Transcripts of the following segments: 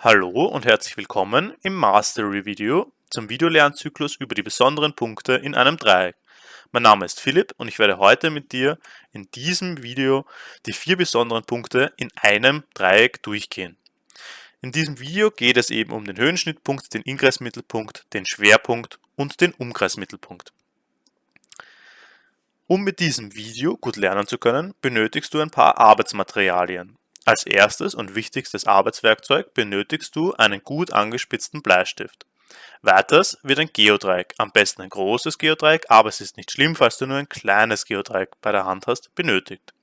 Hallo und herzlich willkommen im Mastery-Video zum Videolernzyklus über die besonderen Punkte in einem Dreieck. Mein Name ist Philipp und ich werde heute mit dir in diesem Video die vier besonderen Punkte in einem Dreieck durchgehen. In diesem Video geht es eben um den Höhenschnittpunkt, den Ingressmittelpunkt, den Schwerpunkt und den Umkreismittelpunkt. Um mit diesem Video gut lernen zu können, benötigst du ein paar Arbeitsmaterialien. Als erstes und wichtigstes Arbeitswerkzeug benötigst du einen gut angespitzten Bleistift. Weiters wird ein Geodreieck, am besten ein großes Geodreieck, aber es ist nicht schlimm, falls du nur ein kleines Geodreieck bei der Hand hast, benötigt.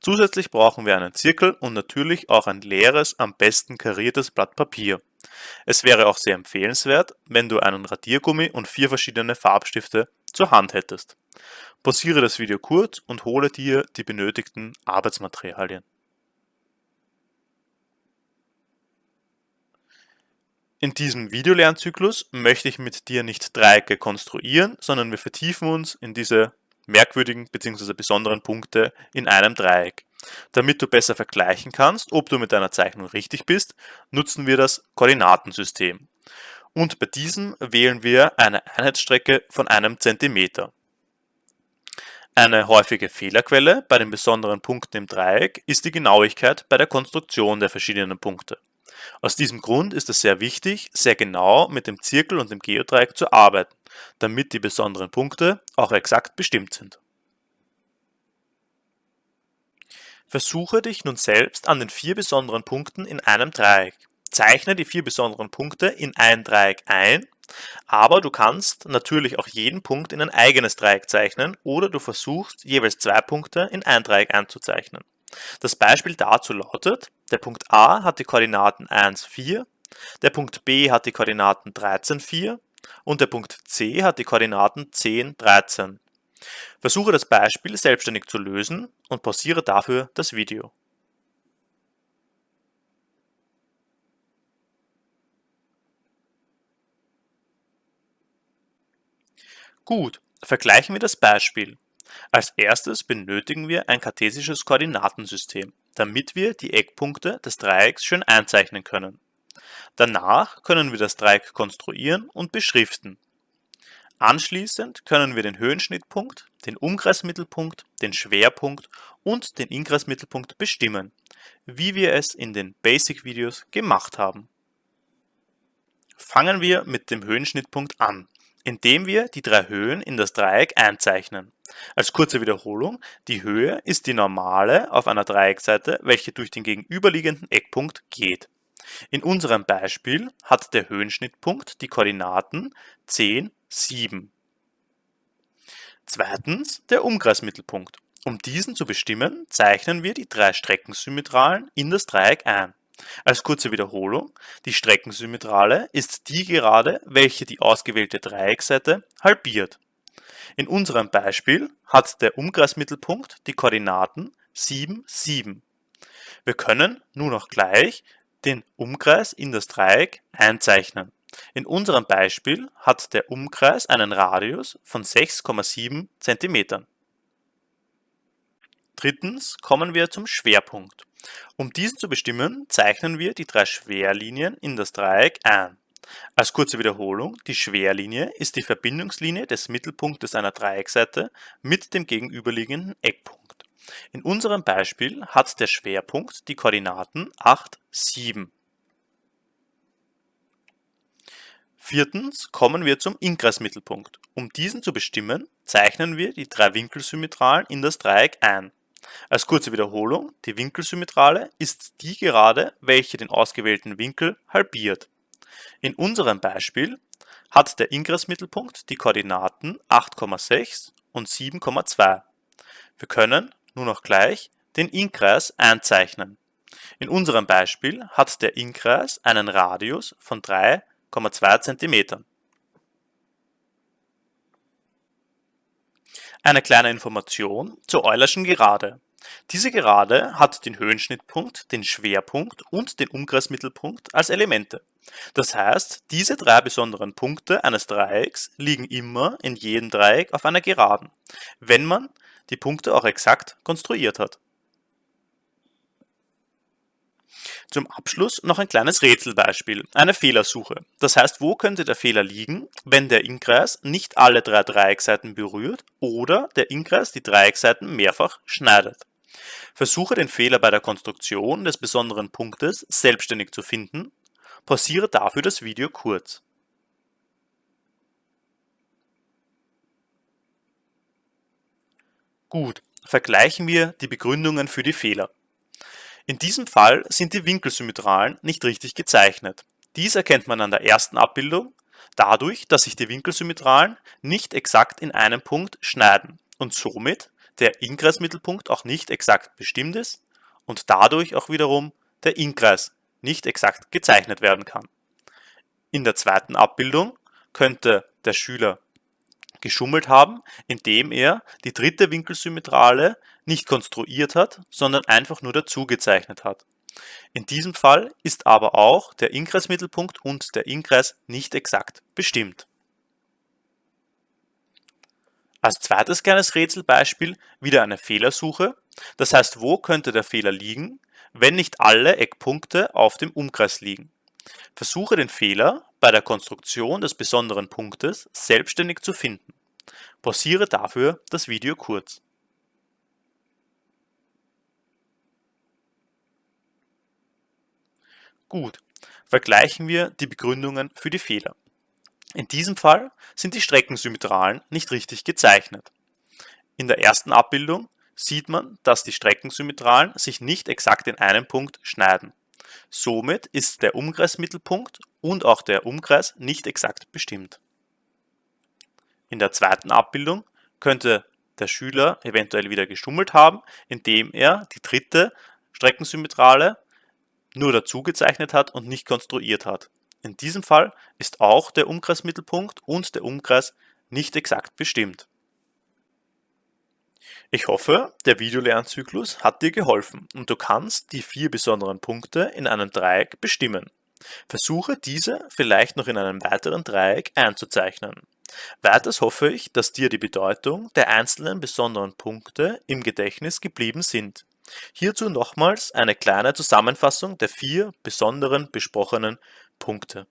Zusätzlich brauchen wir einen Zirkel und natürlich auch ein leeres, am besten kariertes Blatt Papier. Es wäre auch sehr empfehlenswert, wenn du einen Radiergummi und vier verschiedene Farbstifte zur Hand hättest. Pausiere das Video kurz und hole dir die benötigten Arbeitsmaterialien. In diesem Videolernzyklus möchte ich mit dir nicht Dreiecke konstruieren, sondern wir vertiefen uns in diese merkwürdigen bzw. besonderen Punkte in einem Dreieck. Damit du besser vergleichen kannst, ob du mit deiner Zeichnung richtig bist, nutzen wir das Koordinatensystem. Und bei diesem wählen wir eine Einheitsstrecke von einem Zentimeter. Eine häufige Fehlerquelle bei den besonderen Punkten im Dreieck ist die Genauigkeit bei der Konstruktion der verschiedenen Punkte. Aus diesem Grund ist es sehr wichtig, sehr genau mit dem Zirkel und dem Geodreieck zu arbeiten, damit die besonderen Punkte auch exakt bestimmt sind. Versuche dich nun selbst an den vier besonderen Punkten in einem Dreieck. Zeichne die vier besonderen Punkte in ein Dreieck ein, aber du kannst natürlich auch jeden Punkt in ein eigenes Dreieck zeichnen oder du versuchst jeweils zwei Punkte in ein Dreieck einzuzeichnen. Das Beispiel dazu lautet, der Punkt A hat die Koordinaten 1, 4, der Punkt B hat die Koordinaten 13, 4 und der Punkt C hat die Koordinaten 10, 13. Versuche das Beispiel selbstständig zu lösen und pausiere dafür das Video. Gut, vergleichen wir das Beispiel. Als erstes benötigen wir ein kartesisches Koordinatensystem, damit wir die Eckpunkte des Dreiecks schön einzeichnen können. Danach können wir das Dreieck konstruieren und beschriften. Anschließend können wir den Höhenschnittpunkt, den Umkreismittelpunkt, den Schwerpunkt und den Inkreismittelpunkt bestimmen, wie wir es in den Basic-Videos gemacht haben. Fangen wir mit dem Höhenschnittpunkt an indem wir die drei Höhen in das Dreieck einzeichnen. Als kurze Wiederholung, die Höhe ist die normale auf einer Dreieckseite, welche durch den gegenüberliegenden Eckpunkt geht. In unserem Beispiel hat der Höhenschnittpunkt die Koordinaten 10, 7. Zweitens der Umkreismittelpunkt. Um diesen zu bestimmen, zeichnen wir die drei Streckensymmetralen in das Dreieck ein. Als kurze Wiederholung, die Streckensymmetrale ist die Gerade, welche die ausgewählte Dreiecksseite halbiert. In unserem Beispiel hat der Umkreismittelpunkt die Koordinaten 7, 7. Wir können nun auch gleich den Umkreis in das Dreieck einzeichnen. In unserem Beispiel hat der Umkreis einen Radius von 6,7 cm. Drittens kommen wir zum Schwerpunkt. Um diesen zu bestimmen, zeichnen wir die drei Schwerlinien in das Dreieck ein. Als kurze Wiederholung, die Schwerlinie ist die Verbindungslinie des Mittelpunktes einer Dreieckseite mit dem gegenüberliegenden Eckpunkt. In unserem Beispiel hat der Schwerpunkt die Koordinaten 8, 7. Viertens kommen wir zum Inkreismittelpunkt. Um diesen zu bestimmen, zeichnen wir die drei Winkelsymmetralen in das Dreieck ein. Als kurze Wiederholung, die Winkelsymmetrale ist die Gerade, welche den ausgewählten Winkel halbiert. In unserem Beispiel hat der Ingressmittelpunkt die Koordinaten 8,6 und 7,2. Wir können nun auch gleich den Inkreis einzeichnen. In unserem Beispiel hat der Inkreis einen Radius von 3,2 cm. Eine kleine Information zur Eulerschen Gerade. Diese Gerade hat den Höhenschnittpunkt, den Schwerpunkt und den Umkreismittelpunkt als Elemente. Das heißt, diese drei besonderen Punkte eines Dreiecks liegen immer in jedem Dreieck auf einer Geraden, wenn man die Punkte auch exakt konstruiert hat. Zum Abschluss noch ein kleines Rätselbeispiel, eine Fehlersuche. Das heißt, wo könnte der Fehler liegen, wenn der Innenkreis nicht alle drei Dreieckseiten berührt oder der Innenkreis die Dreieckseiten mehrfach schneidet. Versuche den Fehler bei der Konstruktion des besonderen Punktes selbstständig zu finden. Pausiere dafür das Video kurz. Gut, vergleichen wir die Begründungen für die Fehler. In diesem Fall sind die Winkelsymmetralen nicht richtig gezeichnet. Dies erkennt man an der ersten Abbildung dadurch, dass sich die Winkelsymmetralen nicht exakt in einem Punkt schneiden und somit der Innkreismittelpunkt auch nicht exakt bestimmt ist und dadurch auch wiederum der Innkreis nicht exakt gezeichnet werden kann. In der zweiten Abbildung könnte der Schüler geschummelt haben, indem er die dritte Winkelsymmetrale nicht konstruiert hat, sondern einfach nur dazu gezeichnet hat. In diesem Fall ist aber auch der Innkreismittelpunkt und der Innkreis nicht exakt bestimmt. Als zweites kleines Rätselbeispiel wieder eine Fehlersuche. Das heißt, wo könnte der Fehler liegen, wenn nicht alle Eckpunkte auf dem Umkreis liegen? Versuche den Fehler bei der Konstruktion des besonderen Punktes selbstständig zu finden. Pausiere dafür das Video kurz. Gut, vergleichen wir die Begründungen für die Fehler. In diesem Fall sind die Streckensymmetralen nicht richtig gezeichnet. In der ersten Abbildung sieht man, dass die Streckensymmetralen sich nicht exakt in einem Punkt schneiden. Somit ist der Umkreismittelpunkt und auch der Umkreis nicht exakt bestimmt. In der zweiten Abbildung könnte der Schüler eventuell wieder geschummelt haben, indem er die dritte Streckensymmetrale nur dazu gezeichnet hat und nicht konstruiert hat. In diesem Fall ist auch der Umkreismittelpunkt und der Umkreis nicht exakt bestimmt. Ich hoffe, der Videolernzyklus hat dir geholfen und du kannst die vier besonderen Punkte in einem Dreieck bestimmen. Versuche diese vielleicht noch in einem weiteren Dreieck einzuzeichnen. Weiters hoffe ich, dass dir die Bedeutung der einzelnen besonderen Punkte im Gedächtnis geblieben sind. Hierzu nochmals eine kleine Zusammenfassung der vier besonderen besprochenen Punkte.